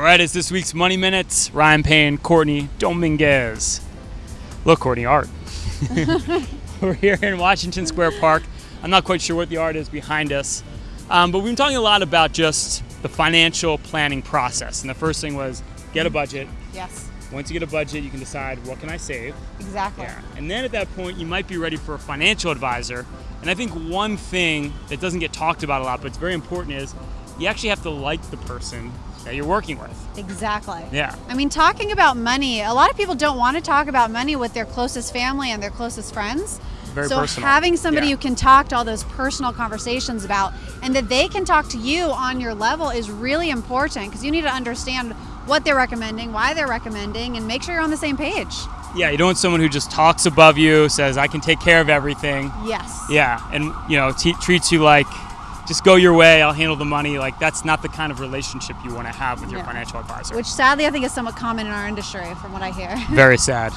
right, it's this week's Money Minutes. Ryan Payne, Courtney Dominguez. Look, Courtney, art. We're here in Washington Square Park. I'm not quite sure what the art is behind us, um, but we've been talking a lot about just the financial planning process. And the first thing was get a budget. Yes, Once you get a budget, you can decide what can I save. exactly. Yeah. And then at that point, you might be ready for a financial advisor. And I think one thing that doesn't get talked about a lot, but it's very important, is you actually have to like the person that you're working with. Exactly. Yeah. I mean, talking about money, a lot of people don't want to talk about money with their closest family and their closest friends. Very so personal. having somebody Yeah. you can talk to all those personal conversations about and that they can talk to you on your level is really important because you need to understand what they're recommending, why they're recommending, and make sure you're on the same page. Yeah, you don't want someone who just talks above you, says, I can take care of everything. Yes. Yeah, and you know, treats you like, just go your way, I'll handle the money. Like, that's not the kind of relationship you want to have with your No. financial advisor. Which sadly I think is somewhat common in our industry from what I hear. Very sad.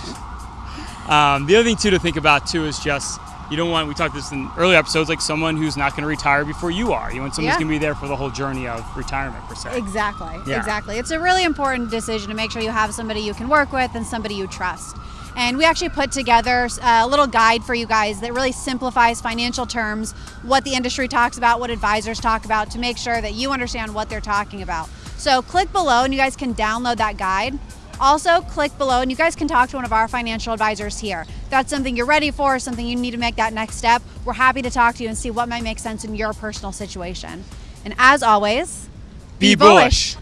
Um, the other thing too to think about too is just you don't want. We talked this in earlier episodes, like someone who's not going to retire before you are. You want someone who's going to be there for the whole journey of retirement per se. Exactly. Yeah. Exactly. It's a really important decision to make sure you have somebody you can work with and somebody you trust. And we actually put together a little guide for you guys that really simplifies financial terms, what the industry talks about, what advisors talk about, to make sure that you understand what they're talking about. So click below and you guys can download that guide. Also, click below and you guys can talk to one of our financial advisors here. If that's something you're ready for, something you need to make that next step. We're happy to talk to you and see what might make sense in your personal situation. And as always, Be bullish.